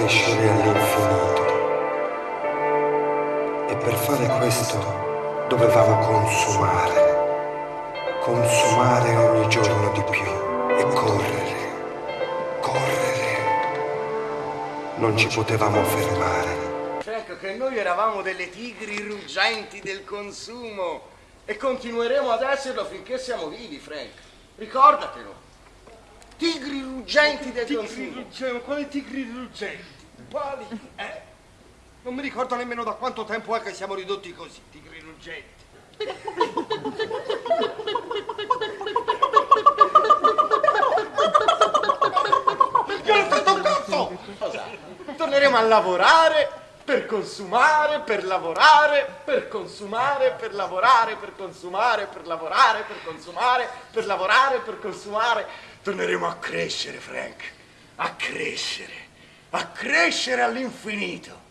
crescere all'infinito. E per fare questo dovevamo consumare, consumare ogni giorno di più e correre, correre. Non ci potevamo fermare. Ecco che noi eravamo delle tigri ruggenti del consumo e continueremo ad esserlo finché siamo vivi, Frank. Ricordatelo. Del Tigri consumo. ruggenti, quali tigri ruggenti? Quali? Eh, non mi ricordo nemmeno da quanto tempo è che siamo ridotti così, tigri ruggenti. Io non fatto un cazzo! Torneremo a lavorare per consumare, per lavorare, per consumare, per lavorare, per consumare, per lavorare, per consumare, per lavorare, per consumare. Torneremo a crescere, Frank. A crescere. A crescere all'infinito.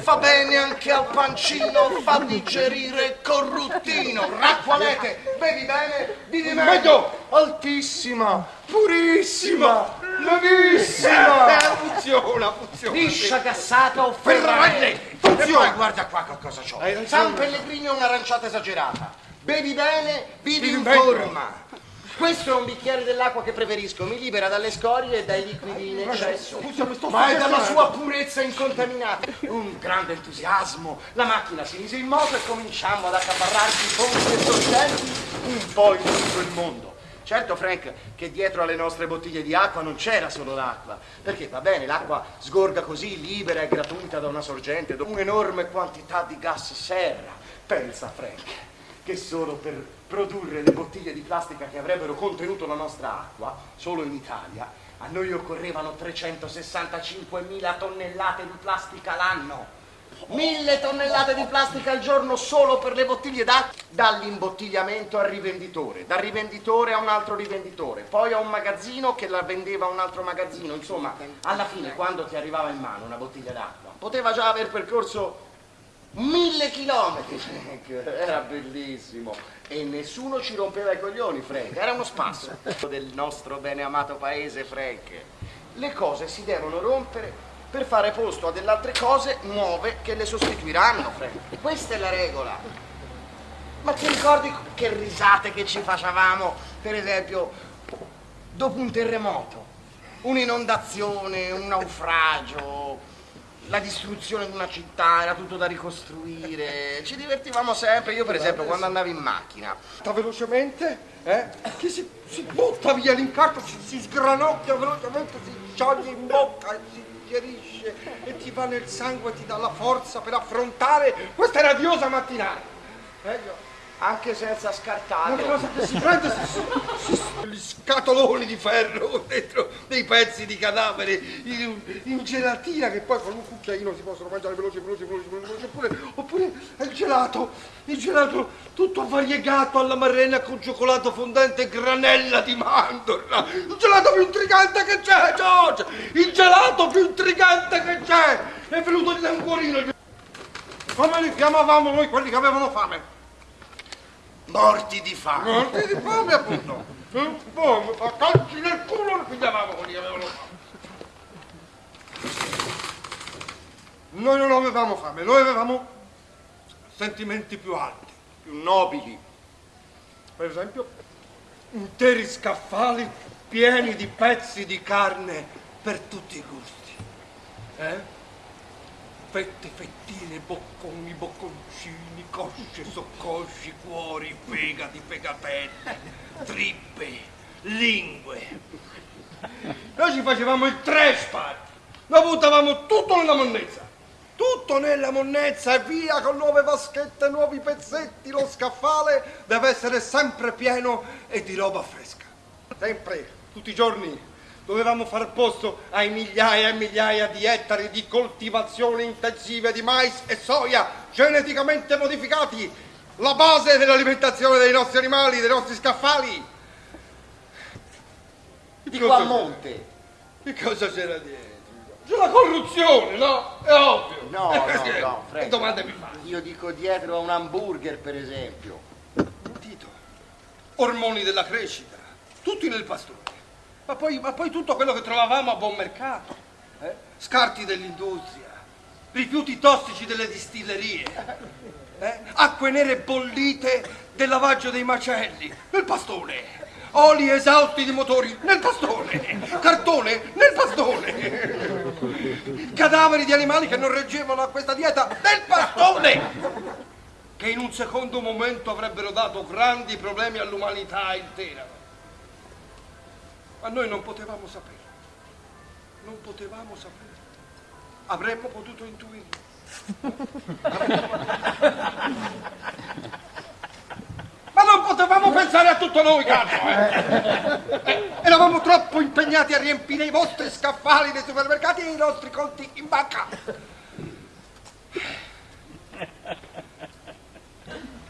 Fa bene anche al pancino, fa digerire corruttino. Racqualete, bevi bene, vivi meglio. Meglio. Altissima, purissima, levissima. Eh, funziona, funziona. Liscia gassata o Ferraglie, ferraglie. E funziona. poi guarda qua che cosa c'ho. San Pellegrino è un'aranciata esagerata. Bevi bene, vivi in forma. Questo è un bicchiere dell'acqua che preferisco, mi libera dalle scorie e dai liquidi in eccesso. Ma è dalla sua purezza incontaminata. Un grande entusiasmo. La macchina si mise in moto e cominciamo ad accaparrarci i ponti e sorgenti un po' in tutto il mondo. Certo, Frank, che dietro alle nostre bottiglie di acqua non c'era solo l'acqua, perché va bene, l'acqua sgorga così, libera e gratuita da una sorgente, da un'enorme quantità di gas serra. Pensa, Frank, che solo per produrre le bottiglie di plastica che avrebbero contenuto la nostra acqua, solo in Italia, a noi occorrevano 365.000 tonnellate di plastica l'anno. Mille tonnellate di plastica al giorno solo per le bottiglie d'acqua, dall'imbottigliamento al rivenditore, dal rivenditore a un altro rivenditore, poi a un magazzino che la vendeva a un altro magazzino, insomma, alla fine quando ti arrivava in mano una bottiglia d'acqua, poteva già aver percorso mille chilometri, Frank, era bellissimo e nessuno ci rompeva i coglioni, Frank, era uno spasso del nostro bene amato paese, Frank. Le cose si devono rompere per fare posto a delle altre cose nuove che le sostituiranno, Frank. Questa è la regola. Ma ti ricordi che risate che ci facevamo, per esempio, dopo un terremoto, un'inondazione, un naufragio, la distruzione di una città, era tutto da ricostruire. Ci divertivamo sempre. Io, per esempio, quando andavo in macchina, Sta velocemente, eh? Che si, si butta via l'incarto, si, si sgranocchia velocemente, si scioglie in bocca e si digerisce e ti va nel sangue ti dà la forza per affrontare questa radiosa mattinata. Eh, anche senza Una scartarlo, cosa che si prende, si, si, gli scatoloni di ferro dentro dei pezzi di cadavere in, in gelatina che poi con un cucchiaino si possono mangiare veloce, veloce, veloce, veloce oppure, oppure il gelato, il gelato tutto variegato alla marrena con cioccolato fondente e granella di mandorla, il gelato più intrigante che c'è, George, il gelato più intrigante che c'è, è venuto di tanguorino. Come li chiamavamo noi quelli che avevano fame? Morti di fame. Morti di fame appunto. Eh? Fame, a calci nel culo li pigliavamo quelli che avevano fame. Noi non avevamo fame, noi avevamo sentimenti più alti, più nobili. Per esempio, interi scaffali pieni di pezzi di carne per tutti i gusti. Eh? Fette, fettine, bocconi, bocconcini, cosce, soccosci, cuori, fegati, fegatelli, trippe, lingue. Noi ci facevamo il trash lo buttavamo tutto nella monnezza, tutto nella monnezza e via con nuove vaschette, nuovi pezzetti, lo scaffale deve essere sempre pieno e di roba fresca. Sempre, tutti i giorni, dovevamo far posto ai migliaia e migliaia di ettari di coltivazioni intensive di mais e soia geneticamente modificati, la base dell'alimentazione dei nostri animali, dei nostri scaffali. Di qua a monte. Che cosa c'era dietro? C'è la corruzione, no? È ovvio. No, no, no, Che domande mi fai? Io dico dietro a un hamburger, per esempio. Tito, ormoni della crescita, tutti nel pastore. Ma poi, ma poi tutto quello che trovavamo a buon mercato. eh? scarti dell'industria, rifiuti tossici delle distillerie, eh? acque nere bollite del lavaggio dei macelli, nel pastone, oli esausti di motori nel pastone, cartone nel pastone, cadaveri di animali che non reggevano a questa dieta nel pastone, che in un secondo momento avrebbero dato grandi problemi all'umanità intera. Ma noi non potevamo sapere, non potevamo sapere, avremmo potuto intuirlo. Ma non potevamo pensare a tutto noi, cazzo! Eh? Eravamo troppo impegnati a riempire i vostri scaffali dei supermercati e i nostri conti in banca.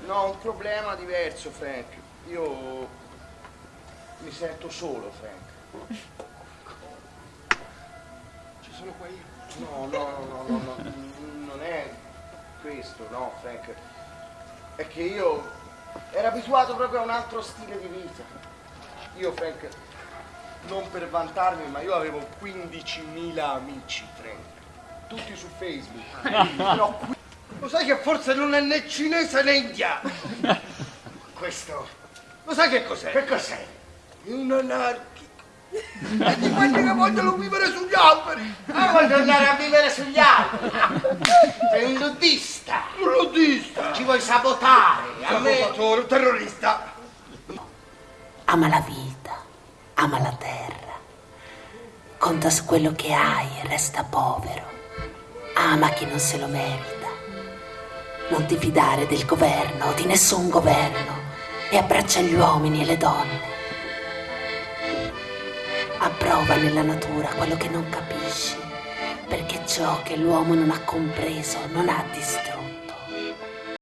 No, un problema diverso, Frank. Io mi sento solo, Frank. Ci sono qua io. No, no, no, no, no, no, non è questo, no, Frank. È che io ero abituato proprio a un altro stile di vita. Io, Frank, non per vantarmi, ma io avevo 15.000 amici, Frank. Tutti su Facebook. No, qui- Lo sai che forse non è né cinese né indiano? questo. Lo sai che cos'è? Che cos'è? È un anarchico. E di quelli che vogliono vivere sugli alberi. Ah, voglio andare a vivere sugli alberi. Sei un nudista. Un ludista. Ci vuoi sabotare. A me... Sabotatore, un terrorista. Ama la vita, ama la terra. Conta su quello che hai e resta povero. Ama chi non se lo merita. Non ti fidare del governo o di nessun governo e abbraccia gli uomini e le donne. Approva nella natura quello che non capisci, perché ciò che l'uomo non ha compreso non ha distrutto.